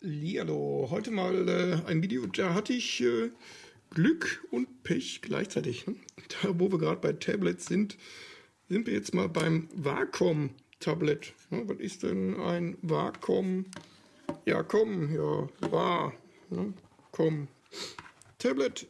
Hallihallo, heute mal äh, ein Video, da hatte ich äh, Glück und Pech gleichzeitig. Ne? Da, wo wir gerade bei Tablets sind, sind wir jetzt mal beim Wacom-Tablet. Ne? Was ist denn ein Wacom? Ja, komm, ja, war, ne? komm. Tablet,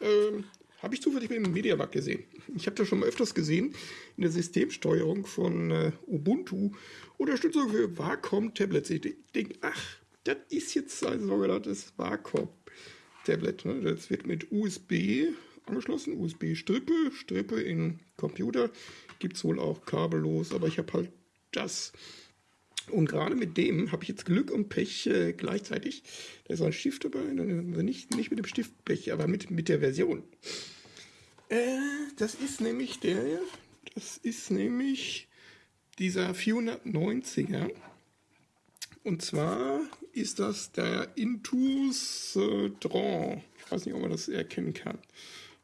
äh, habe ich zufällig im Mediamarkt gesehen. Ich habe das schon mal öfters gesehen in der Systemsteuerung von äh, Ubuntu. Unterstützung für Wacom-Tablets. Ich denke, ach, das ist jetzt ein sogenanntes Wacom-Tablet. Ne? Das wird mit USB angeschlossen, USB-Strippe, Strippe in Computer. Gibt es wohl auch kabellos, aber ich habe halt das. Und gerade mit dem habe ich jetzt Glück und Pech äh, gleichzeitig. Da ist ein Stift dabei, also nicht, nicht mit dem Stift Pech, aber mit, mit der Version. Äh, das ist nämlich der, das ist nämlich dieser 490er. Und zwar ist das der Intus äh, Dron. Ich weiß nicht, ob man das erkennen kann.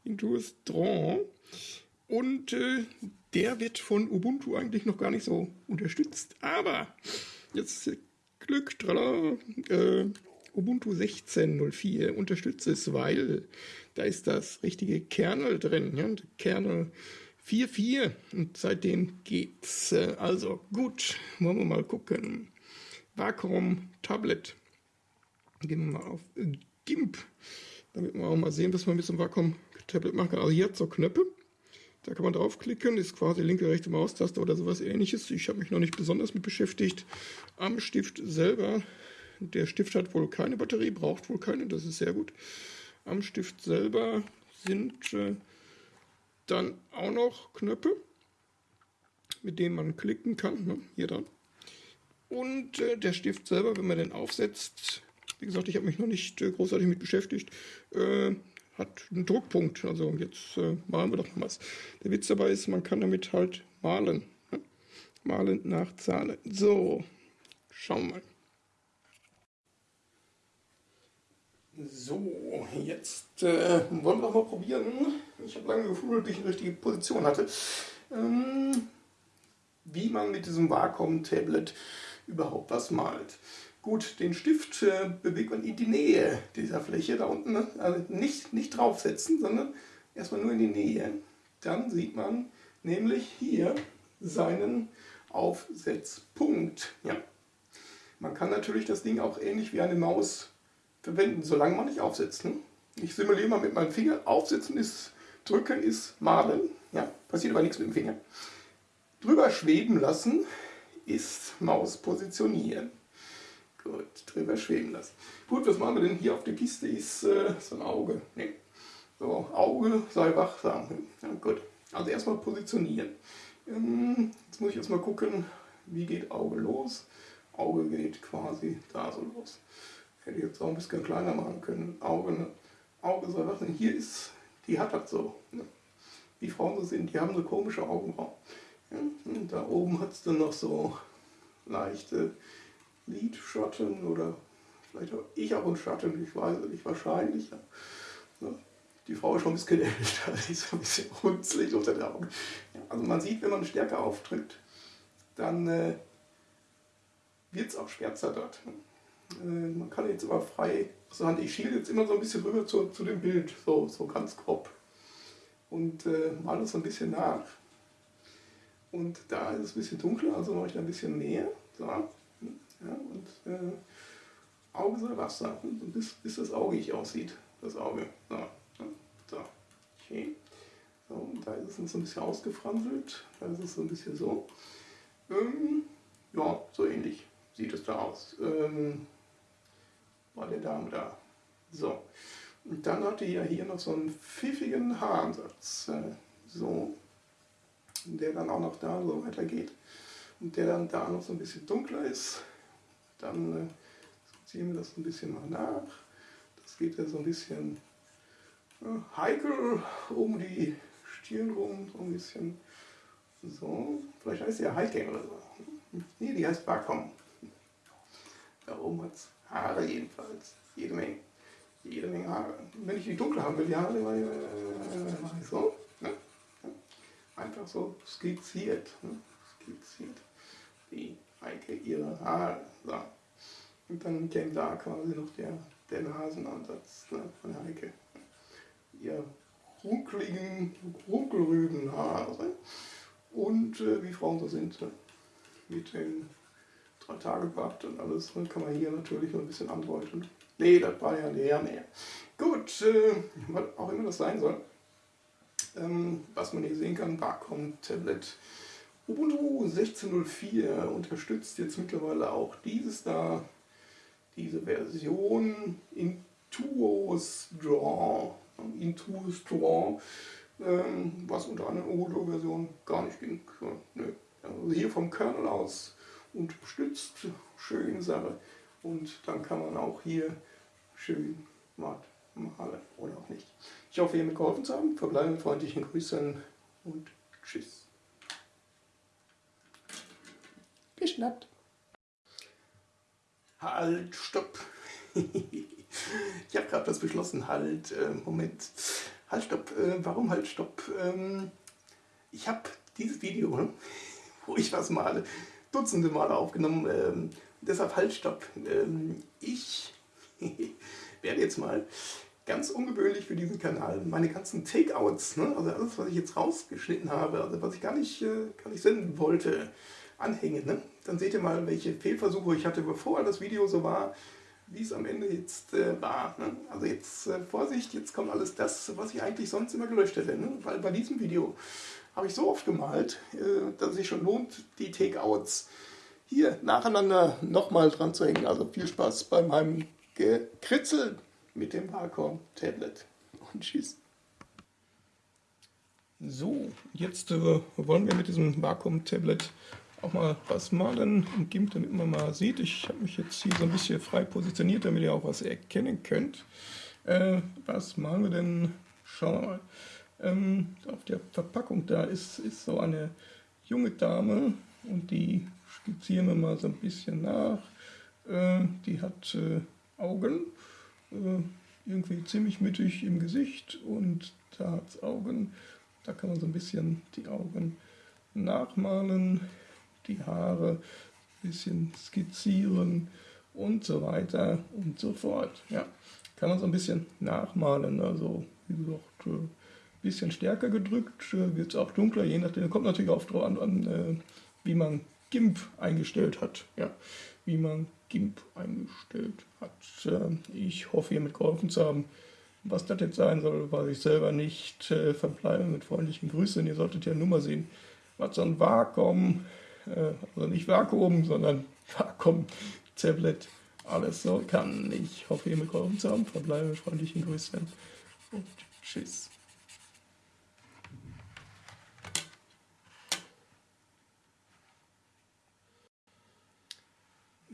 Intus Dron. Und äh, der wird von Ubuntu eigentlich noch gar nicht so unterstützt. Aber jetzt Glück, tralala, äh, Ubuntu 16.04 unterstützt es, weil da ist das richtige Kernel drin. Ja? Kernel 4.4 und seitdem geht's. Äh, also gut, wollen wir mal gucken. Vakuum Tablet. Gehen wir mal auf GIMP, damit wir auch mal sehen, was man mit so einem Vakuum Tablet machen kann. Also hier hat so Knöpfe. Da kann man draufklicken, ist quasi linke, rechte Maustaste oder sowas ähnliches. Ich habe mich noch nicht besonders mit beschäftigt. Am Stift selber, der Stift hat wohl keine Batterie, braucht wohl keine, das ist sehr gut. Am Stift selber sind äh, dann auch noch Knöpfe, mit denen man klicken kann, ne? hier dran. Und äh, der Stift selber, wenn man den aufsetzt, wie gesagt, ich habe mich noch nicht äh, großartig mit beschäftigt, äh, hat einen Druckpunkt. Also jetzt äh, malen wir doch mal was. Der Witz dabei ist, man kann damit halt malen. Ne? Malen nach Zahlen. So, schauen wir mal. So, jetzt äh, wollen wir mal probieren. Ich habe lange gefühlt, bis ich eine richtige Position hatte. Ähm, wie man mit diesem Wacom-Tablet überhaupt was malt. Gut, den Stift äh, bewegt man in die Nähe dieser Fläche da unten. Ne? Also nicht, nicht draufsetzen, sondern erstmal nur in die Nähe. Dann sieht man nämlich hier seinen Aufsetzpunkt. Ja. Man kann natürlich das Ding auch ähnlich wie eine Maus verwenden, solange man nicht aufsetzt. Ne? Ich simuliere mal mit meinem Finger. Aufsetzen ist drücken, ist malen. Ja, passiert aber nichts mit dem Finger. Drüber schweben lassen ist Maus positionieren. Gut, drüber schweben lassen. Gut, was machen wir denn hier auf der Kiste? Ist äh, so ein Auge. Nee. So, Auge sei wachsam. Ja, gut, also erstmal positionieren. Ähm, jetzt muss ich erstmal gucken, wie geht Auge los. Auge geht quasi da so los. Hätte ich jetzt auch ein bisschen kleiner machen können. Auge, ne? Auge soll wachsam. Hier ist, die hat das so. Ne? Wie Frauen so sind, die haben so komische Augenbrauen. Ja, da oben hat es dann noch so leichte Lidschatten oder vielleicht auch ich auch einen Schatten, ich weiß nicht, wahrscheinlich. Ja. Die Frau ist schon ein bisschen älter, die ist ein bisschen runzlig unter den Augen. Also man sieht, wenn man stärker auftritt, dann äh, wird es auch schwärzer dort. Äh, man kann jetzt aber frei sagen, ich schiele jetzt immer so ein bisschen rüber zu, zu dem Bild, so, so ganz grob. Und äh, male es so ein bisschen nach. Und da ist es ein bisschen dunkler, also mache ich da ein bisschen mehr. So. Ja, und äh, Auge soll Wasser, bis, bis das Auge ich aussieht. Das Auge. So. so. Okay. So, und da ist es so ein bisschen ausgefranselt. Da ist es so ein bisschen so. Ähm, ja, so ähnlich sieht es da aus. Ähm, war der Dame da. So. Und dann hatte ich ja hier noch so einen pfiffigen Haaransatz. Äh, so der dann auch noch da so weitergeht und der dann da noch so ein bisschen dunkler ist, dann äh, ziehen wir das ein bisschen mal nach. Das geht ja so ein bisschen äh, heikel um die Stirn rum, so ein bisschen so. Vielleicht heißt die ja Heike oder so. Nee, die heißt Wacom. Da oben hat es Haare jedenfalls. Jede Menge. Jede Menge Haare. Wenn ich die dunkel haben will, die Haare, äh, so einfach so skizziert. Ne? Skizziert. Wie Heike ihre Haare. So. Und dann käme da quasi noch der, der Nasenansatz ne, von Heike. Ihr runkeligen Runkelrübenhaare. Und äh, wie Frauen so sind, ne? mit den drei Tage Bart und alles, ne? kann man hier natürlich noch ein bisschen andeuten. Nee, das war ja leer mehr. Gut, äh, was auch immer das sein soll. Ähm, was man hier sehen kann, Wacom Tablet Ubuntu 16.04 unterstützt jetzt mittlerweile auch dieses da, diese Version Intuos Draw, Intuos Draw, ähm, was unter einer Ubuntu-Version gar nicht ging. nö. Also hier vom Kernel aus unterstützt, schöne Sache. Und dann kann man auch hier schön matt malen oder auch nicht. Ich hoffe, ihr mir geholfen zu haben. Verbleiben mit freundlichen Grüßen und tschüss. Geschnappt. Halt, stopp. ich habe gerade das beschlossen. Halt, äh, Moment. Halt, stopp. Äh, warum halt, stopp? Ähm, ich habe dieses Video, ne, wo ich was male, dutzende Male aufgenommen. Ähm, deshalb halt, stopp. Ähm, ich werde jetzt mal ganz ungewöhnlich für diesen Kanal meine ganzen Takeouts, ne, also alles, was ich jetzt rausgeschnitten habe, also was ich gar nicht, äh, gar nicht senden wollte, anhängen. Ne? Dann seht ihr mal, welche Fehlversuche ich hatte, bevor das Video so war, wie es am Ende jetzt äh, war. Ne? Also jetzt äh, Vorsicht, jetzt kommt alles das, was ich eigentlich sonst immer gelöscht hätte. Ne? Weil bei diesem Video habe ich so oft gemalt, äh, dass es sich schon lohnt, die Takeouts hier nacheinander nochmal dran zu hängen. Also viel Spaß bei meinem Gekritzel mit dem Wacom Tablet. Und tschüss. So, jetzt äh, wollen wir mit diesem Wacom Tablet auch mal was malen im GIMP, damit man mal sieht. Ich habe mich jetzt hier so ein bisschen frei positioniert, damit ihr auch was erkennen könnt. Äh, was malen wir denn? Schauen wir mal. Ähm, auf der Verpackung da ist, ist so eine junge Dame und die skizzieren wir mal so ein bisschen nach. Äh, die hat äh, Augen, äh, irgendwie ziemlich mittig im Gesicht und da hat es Augen. Da kann man so ein bisschen die Augen nachmalen die Haare ein bisschen skizzieren und so weiter und so fort. Ja, kann man so ein bisschen nachmalen, also wie gesagt, ein äh, bisschen stärker gedrückt, äh, wird es auch dunkler, je nachdem, kommt natürlich auch drauf an, an wie man GIMP eingestellt hat. Ja, wie man GIMP eingestellt hat. Ich hoffe, hiermit geholfen zu haben. Was das jetzt sein soll, weiß ich selber nicht. Verbleibe mit freundlichen Grüßen. Ihr solltet ja nur mal sehen, was so ein Vakuum äh, also nicht Vakuum, sondern Vakuum-Tablet alles so kann. Ich hoffe, ihr mitgeholfen zu haben. Verbleibe mit freundlichen Grüßen und tschüss.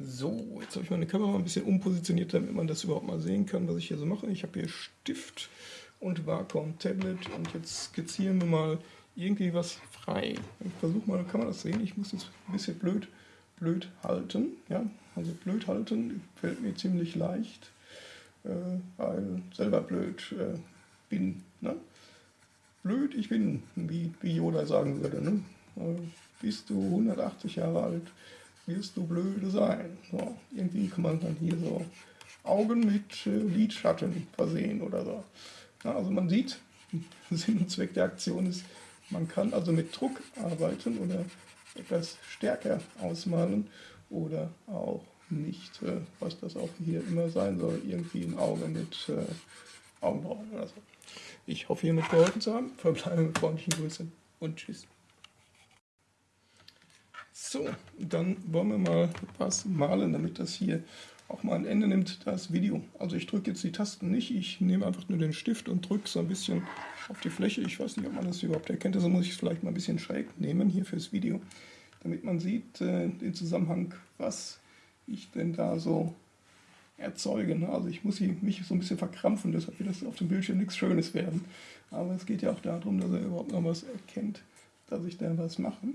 So, jetzt habe ich meine Kamera ein bisschen umpositioniert, damit man das überhaupt mal sehen kann, was ich hier so mache. Ich habe hier Stift und Vakuum Tablet und jetzt skizzieren wir mal irgendwie was frei. Ich versuche mal, kann man das sehen? Ich muss jetzt ein bisschen blöd, blöd halten. Ja? Also blöd halten fällt mir ziemlich leicht, äh, weil selber blöd äh, bin. Ne? Blöd, ich bin, wie, wie Yoda sagen würde. Ne? Äh, bist du 180 Jahre alt, wirst du blöde sein. So, irgendwie kann man dann hier so Augen mit äh, Lidschatten versehen oder so. Ja, also man sieht, Sinn und Zweck der Aktion ist, man kann also mit Druck arbeiten oder etwas stärker ausmalen oder auch nicht, äh, was das auch hier immer sein soll, irgendwie ein Auge mit äh, Augenbrauen oder so. Ich hoffe, hiermit geholfen zu haben. Verbleibe mit freundlichen Grüßen und tschüss. So, dann wollen wir mal was malen, damit das hier auch mal ein Ende nimmt, das Video. Also ich drücke jetzt die Tasten nicht, ich nehme einfach nur den Stift und drücke so ein bisschen auf die Fläche. Ich weiß nicht, ob man das überhaupt erkennt, also muss ich es vielleicht mal ein bisschen schräg nehmen hier fürs Video, damit man sieht äh, den Zusammenhang, was ich denn da so erzeuge. Ne? Also ich muss mich so ein bisschen verkrampfen, deshalb wird das auf dem Bildschirm nichts Schönes werden. Aber es geht ja auch darum, dass er überhaupt noch was erkennt, dass ich da was mache.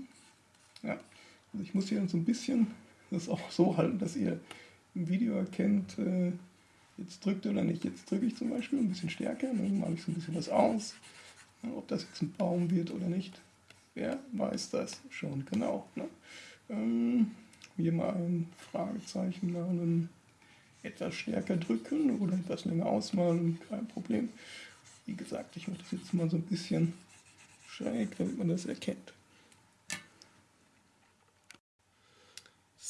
Ja, also ich muss hier so ein bisschen das auch so halten, dass ihr im Video erkennt, äh, jetzt drückt oder nicht. Jetzt drücke ich zum Beispiel ein bisschen stärker, dann mache ich so ein bisschen was aus. Ja, ob das jetzt ein Baum wird oder nicht, wer weiß das schon genau. Ne? Ähm, hier mal ein Fragezeichen malen. etwas stärker drücken oder etwas länger ausmalen, kein Problem. Wie gesagt, ich mache das jetzt mal so ein bisschen schräg, damit man das erkennt.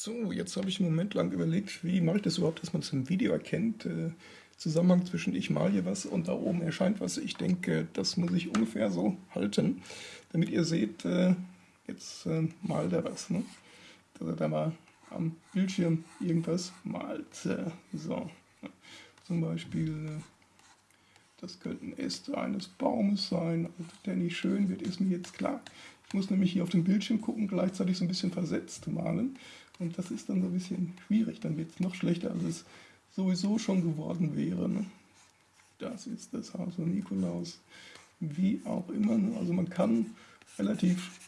So, jetzt habe ich einen Moment lang überlegt, wie mache ich das überhaupt, dass man es im Video erkennt. Äh, Zusammenhang zwischen ich mal hier was und da oben erscheint was. Ich denke, das muss ich ungefähr so halten, damit ihr seht, äh, jetzt äh, malt er was. Ne? Dass er da mal am Bildschirm irgendwas malt. Äh, so, zum Beispiel, äh, das könnten Äste eines Baumes sein, also der nicht schön wird, ist mir jetzt klar. Ich muss nämlich hier auf den Bildschirm gucken, gleichzeitig so ein bisschen versetzt malen. Und das ist dann so ein bisschen schwierig, dann wird es noch schlechter, als es sowieso schon geworden wäre. Ne? Das ist das Haus von Nikolaus. Wie auch immer. Ne? Also man kann relativ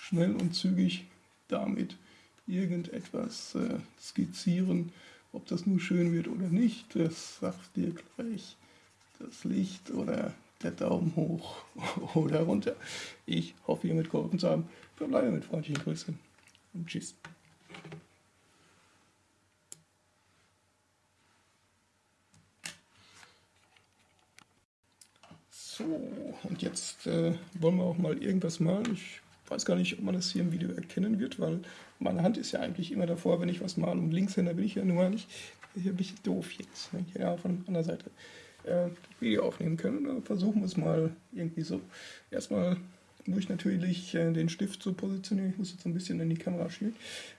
schnell und zügig damit irgendetwas äh, skizzieren. Ob das nur schön wird oder nicht, das sagt dir gleich das Licht oder der Daumen hoch oder runter. Ich hoffe, ihr mitgeholfen zu haben. Verbleibe mit freundlichen Grüßen und tschüss. So, und jetzt äh, wollen wir auch mal irgendwas malen. Ich weiß gar nicht, ob man das hier im Video erkennen wird, weil meine Hand ist ja eigentlich immer davor, wenn ich was male. Und Linkshänder bin ich ja nur nicht. Hier ein bisschen doof jetzt. Ne? Ja, von der Seite äh, Video aufnehmen können. Dann versuchen wir es mal irgendwie so. Erstmal muss ich natürlich äh, den Stift so positionieren. Ich muss jetzt ein bisschen in die Kamera schielen.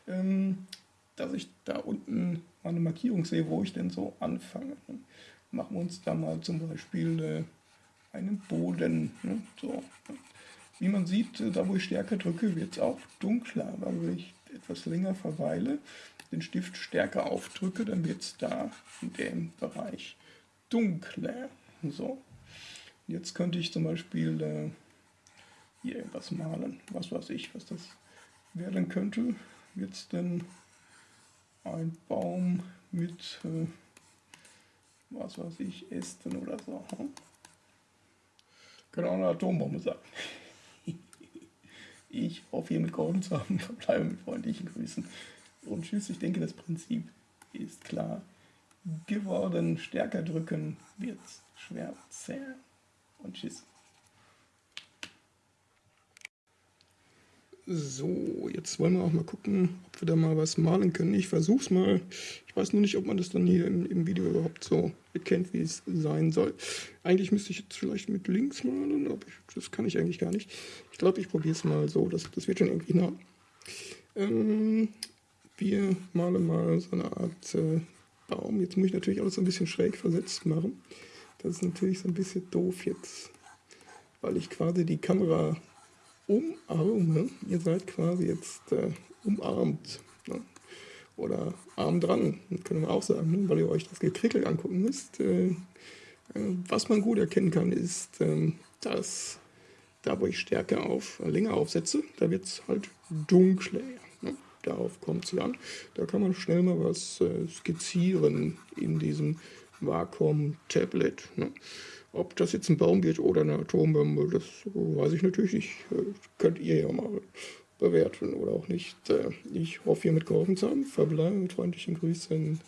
Ähm, dass ich da unten mal eine Markierung sehe, wo ich denn so anfange. Machen wir uns da mal zum Beispiel äh, einen Boden. Ne? So. Wie man sieht, äh, da wo ich stärker drücke, wird es auch dunkler. Aber wenn ich etwas länger verweile, den Stift stärker aufdrücke, dann wird es da in dem Bereich dunkler. So. Jetzt könnte ich zum Beispiel äh, hier irgendwas malen. Was weiß ich, was das werden könnte. Jetzt denn ein Baum mit, äh, was weiß ich, Ästen oder so. Hm? Könnte auch eine Atombombe sein. Ich hoffe, ihr mitgeholfen zu haben. Verbleibe mit freundlichen Grüßen. Und tschüss, ich denke, das Prinzip ist klar geworden. Stärker drücken wird schwer zählen. Und tschüss. So, jetzt wollen wir auch mal gucken, ob wir da mal was malen können. Ich versuche es mal. Ich weiß nur nicht, ob man das dann hier im, im, Video überhaupt so erkennt, wie es sein soll. Eigentlich müsste ich jetzt vielleicht mit links malen, aber ich, das kann ich eigentlich gar nicht. Ich glaube, ich probiere es mal so. Das, das wird schon irgendwie nah. Ähm, wir malen mal so eine Art äh, Baum. Jetzt muss ich natürlich alles so ein bisschen schräg versetzt machen. Das ist natürlich so ein bisschen doof jetzt, weil ich quasi die Kamera umarme. Ihr seid quasi jetzt äh, umarmt. Ne? Oder arm dran, können wir auch sagen, ne? weil ihr euch das Gekrickel angucken müsst. Äh, äh, was man gut erkennen kann, ist, äh, dass da, wo ich Stärke auf äh, länger aufsetze, da wird es halt dunkler. Ne? Darauf kommt es an. Da kann man schnell mal was äh, skizzieren in diesem Wacom-Tablet. Ne? Ob das jetzt ein Baum wird oder eine Atombombe, das weiß ich natürlich nicht. Könnt ihr ja mal bewerten oder auch nicht. Äh, ich hoffe, ihr mitgeholfen zu haben. Verbleibe mit freundlichen Grüßen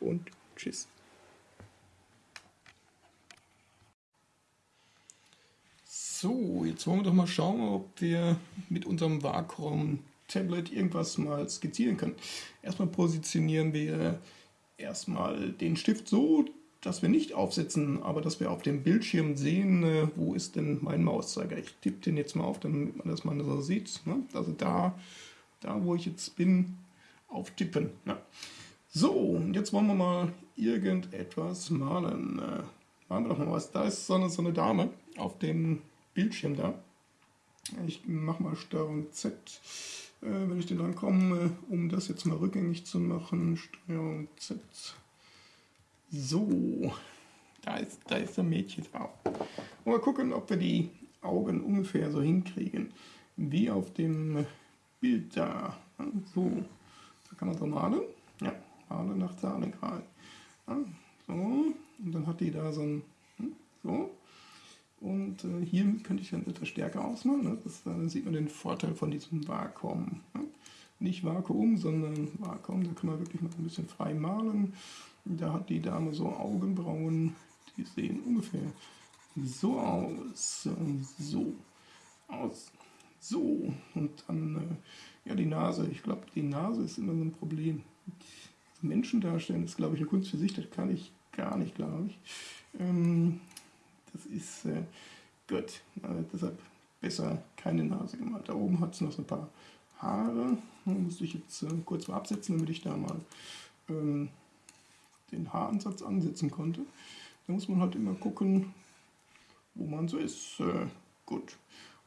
und tschüss. So, jetzt wollen wir doch mal schauen, ob wir mit unserem Wacom-Tablet irgendwas mal skizzieren können. Erstmal positionieren wir erstmal den Stift so, dass wir nicht aufsetzen, aber dass wir auf dem Bildschirm sehen, äh, wo ist denn mein Mauszeiger. Ich tippe den jetzt mal auf, damit man das mal so sieht. Ne? Also da, da, wo ich jetzt bin, auftippen. Ne? So, jetzt wollen wir mal irgendetwas malen. Äh, machen wir doch mal was. Da ist so eine, so eine Dame auf dem Bildschirm da. Ich mache mal Steuerung Z, wenn ich den rankomme, um das jetzt mal rückgängig zu machen. Steuerung Z. So, da ist, da ist ein Mädchen drauf. Mal gucken, ob wir die Augen ungefähr so hinkriegen, wie auf dem Bild da. So, da kann man so malen. Ja, malen nach Zahlengrad. Ja, so, und dann hat die da so ein, hm, so. Und äh, hier könnte ich dann etwas stärker ausmalen. Ne? Das, dann sieht man den Vorteil von diesem Vakuum. Ne? nicht Vakuum, sondern Vakuum, da kann man wirklich mal ein bisschen frei malen. Da hat die Dame so Augenbrauen, die sehen ungefähr so aus, so aus, so und dann äh, ja die Nase. Ich glaube, die Nase ist immer so ein Problem. Menschen darstellen ist, glaube ich, eine Kunst für sich. Das kann ich gar nicht, glaube ich. Ähm, das ist äh, gut. Äh, deshalb besser keine Nase gemalt. Da oben hat es noch so ein paar Haare. Da muss ich jetzt äh, kurz mal absetzen, damit ich da mal ähm, den Haaransatz ansetzen konnte. Da muss man halt immer gucken, wo man so ist. Äh, gut.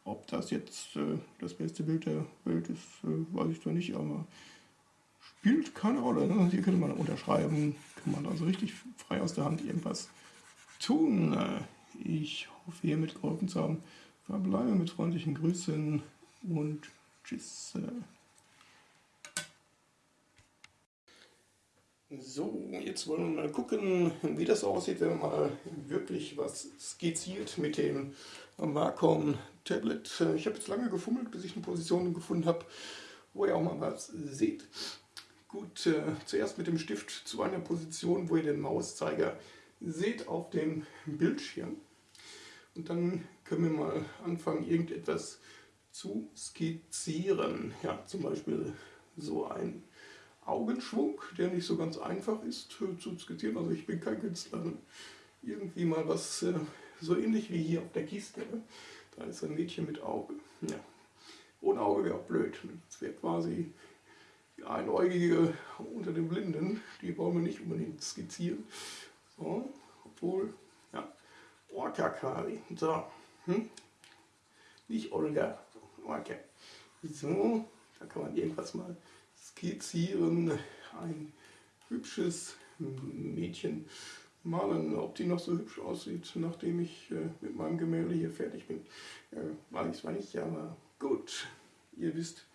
Ob das jetzt äh, das beste Bild der Welt ist, äh, weiß ich zwar nicht, aber spielt keine Rolle. Ne? Hier könnte man unterschreiben, kann man also richtig frei aus der Hand irgendwas tun. Ich hoffe, ihr mitgeholfen zu haben. Verbleibe mit freundlichen Grüßen und tschüss. So, jetzt wollen wir mal gucken, wie das aussieht, wenn man mal wirklich was skizziert mit dem Wacom Tablet. Ich habe jetzt lange gefummelt, bis ich eine Position gefunden habe, wo ihr auch mal was seht. Gut, äh, zuerst mit dem Stift zu einer Position, wo ihr den Mauszeiger seht auf dem Bildschirm. Und dann können wir mal anfangen, irgendetwas zu skizzieren. Ja, zum Beispiel so ein Augenschwung, der nicht so ganz einfach ist äh, zu skizzieren. Also ich bin kein Künstler. Irgendwie mal was äh, so ähnlich wie hier auf der Kiste. Ne? Da ist ein Mädchen mit Auge. Ja. Ohne Auge wäre auch blöd. Das wäre quasi die Einäugige unter den Blinden. Die wollen wir nicht unbedingt skizzieren. Obwohl, ja, Orca-Kari. So, hm? nicht Olga, Orca. So, da kann man irgendwas mal skizzieren. Ein hübsches Mädchen malen. Ob die noch so hübsch aussieht, nachdem ich äh, mit meinem Gemälde hier fertig bin, äh, weiß ich zwar nicht, aber gut. Ihr wisst,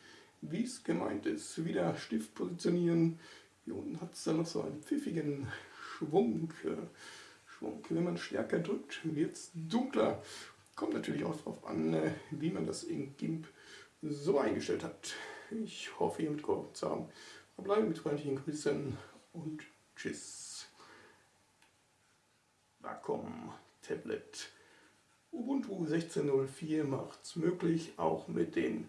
wie es gemeint ist. Wieder Stift positionieren. Hier unten hat es dann noch so einen pfiffigen Schwung. Schwung. Wenn man stärker drückt, wird es dunkler. Kommt natürlich auch darauf an, äh, wie man das in GIMP so eingestellt hat. Ich hoffe, ihr mitgeholfen zu haben. Verbleibe mit freundlichen Grüßen und Tschüss. Wacom Tablet. Ubuntu 16.04 macht es möglich, auch mit den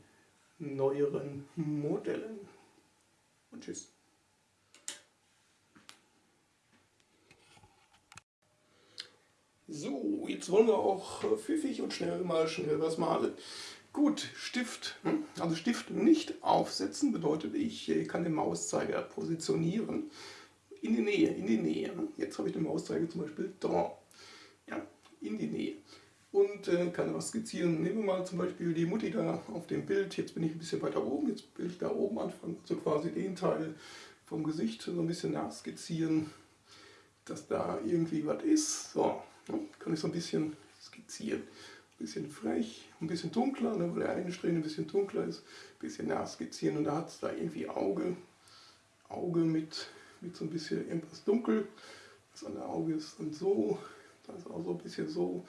neueren Modellen. Und Tschüss. So, jetzt wollen wir auch pfiffig und schnell mal schnell was malen. Gut, Stift. Hm? Also Stift nicht aufsetzen bedeutet, ich kann den Mauszeiger positionieren in die Nähe, in die Nähe. Jetzt habe ich den Mauszeiger zum Beispiel da, ja, in die Nähe. Und äh, kann was skizzieren. Nehmen wir mal zum Beispiel die Mutti da auf dem Bild. Jetzt bin ich ein bisschen weiter oben, jetzt will ich da oben anfangen, so quasi den Teil vom Gesicht so ein bisschen nachskizzieren, dass da irgendwie was ist. So, ja, kann ich so ein bisschen skizzieren. Ein bisschen frech, ein bisschen dunkler, ne, weil der eine Strähne ein bisschen dunkler ist. Ein bisschen nachskizzieren und da hat es da irgendwie Auge. Auge mit, mit so ein bisschen irgendwas dunkel. Das andere Auge ist dann so, da ist auch so ein bisschen so,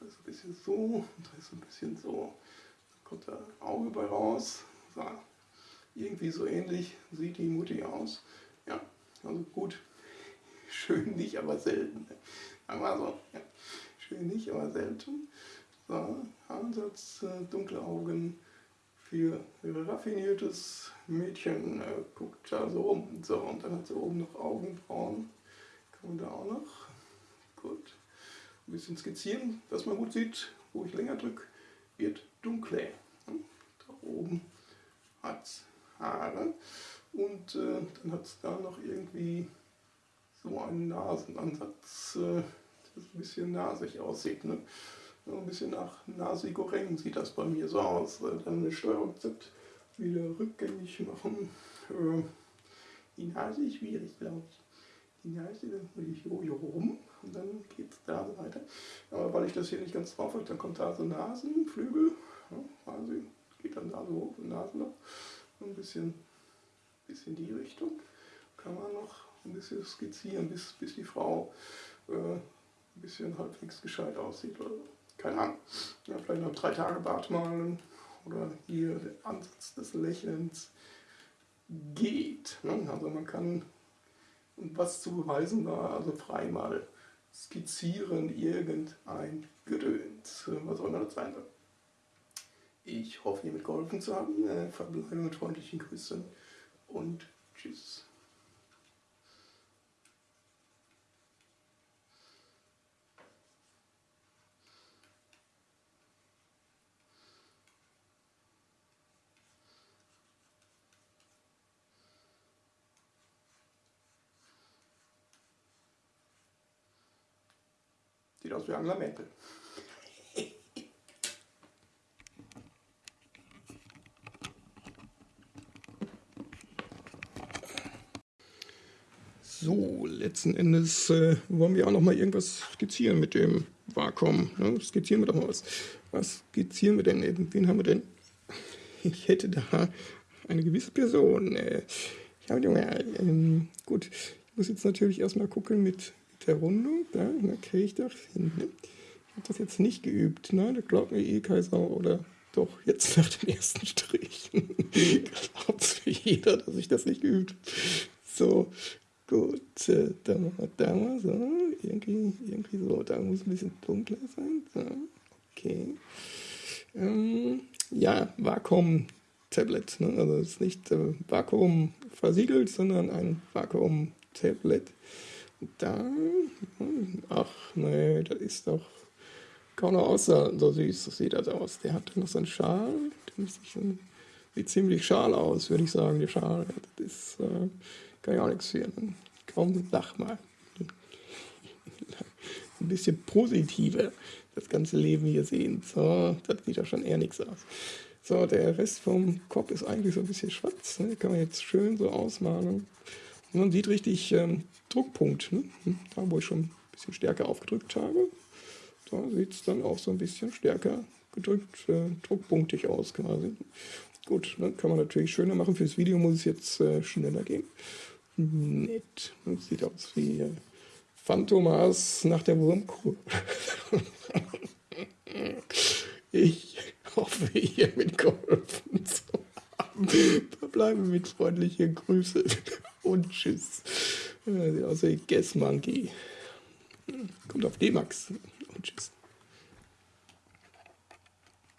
da ist ein bisschen so und da ist ein bisschen so. Da kommt da Auge bei raus. So. Irgendwie so ähnlich sieht die Mutti aus. Ja, also gut. Schön nicht, aber selten. Wir so. Ja. Schön nicht, aber selten. So, Ansatz, äh, dunkle Augen für raffiniertes Mädchen. Äh, guckt da so rum. So, und dann hat sie oben noch Augenbrauen. Kann man da auch noch. Gut. Ein bisschen skizzieren, dass man gut sieht, wo ich länger drücke, wird dunkler. Da oben hat es Haare und äh, dann hat es da noch irgendwie so einen Nasenansatz, äh, das ein bisschen nasig aussieht. Ne? So ein bisschen nach Nasi Goreng sieht das bei mir so aus. Äh, dann eine Steuerung Z wieder rückgängig machen. Äh, die Nase ist schwierig, glaube ich. Die Nase, dann will ich hier rum und dann geht es da weiter. Aber weil ich das hier nicht ganz drauf habe, dann kommt da so Nasenflügel. Ja, also geht dann da so hoch, Nasenloch. Ein bisschen, bisschen die Richtung kann man noch ein bisschen skizzieren, bis, bis die Frau äh, ein bisschen halbwegs gescheit aussieht. Oder keine Ahnung. Ja, vielleicht noch drei Tage Bart malen oder hier der Ansatz des Lächelns. geht. Ne? Also man kann, was zu beweisen war, also frei mal skizzieren irgendein Gedöns, was auch immer das sein soll. Ich hoffe, hiermit geholfen zu haben. Äh, verbleibe mit freundlichen Grüßen und tschüss. Sieht aus wie Angela Merkel. So, letzten Endes äh, wollen wir auch noch mal irgendwas skizzieren mit dem Vakuum. Ne? Skizzieren wir doch mal was. Was skizzieren wir denn? Wen haben wir denn? Ich hätte da eine gewisse Person. Äh, ja, ähm, gut, ich muss jetzt natürlich erstmal gucken mit der Rundung. Da, ich das hin. Ne? Ich habe das jetzt nicht geübt. Ne? Da glaubt mir eh Kaiser oder doch, jetzt nach dem ersten Strich. Glaubt mir jeder, dass ich das nicht geübt habe. So, Gut, äh, da mal so, irgendwie, irgendwie so, da muss ein bisschen dunkler sein. So, okay. Ähm, ja, Vakuum-Tablet. Ne? Also es ist nicht äh, Vakuum versiegelt, sondern ein Vakuum-Tablet. Da, ach nee, das ist doch kaum noch aussah so süß, so sieht das aus. Der hat noch so einen Schal, der sieht ziemlich schal aus, würde ich sagen, der Schal. Das ist, äh, kann ich auch nichts für. Kaum sag mal. Ein bisschen positiver das ganze Leben hier sehen. So, das sieht ja schon eher nichts aus. So, der Rest vom Kopf ist eigentlich so ein bisschen schwarz. Ne? Kann man jetzt schön so ausmalen. Und man sieht richtig ähm, Druckpunkt. Ne? Da, wo ich schon ein bisschen stärker aufgedrückt habe. Da sieht es dann auch so ein bisschen stärker gedrückt, äh, druckpunktig aus quasi. Gut, dann kann man natürlich schöner machen. Fürs Video muss es jetzt äh, schneller gehen. Nett. Das sieht aus wie äh, Phantomas nach der Wurmkur. ich hoffe, ihr mitgeholfen zu haben. Verbleibe mit freundlichen Grüßen und Tschüss. Sieht aus wie Guess Monkey. Kommt auf D-Max und Tschüss.